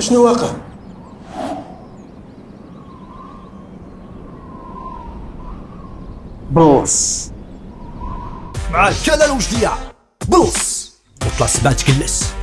شنو واقع؟ بوس مع الكلل وجديع بوس وطلع سبات كلس.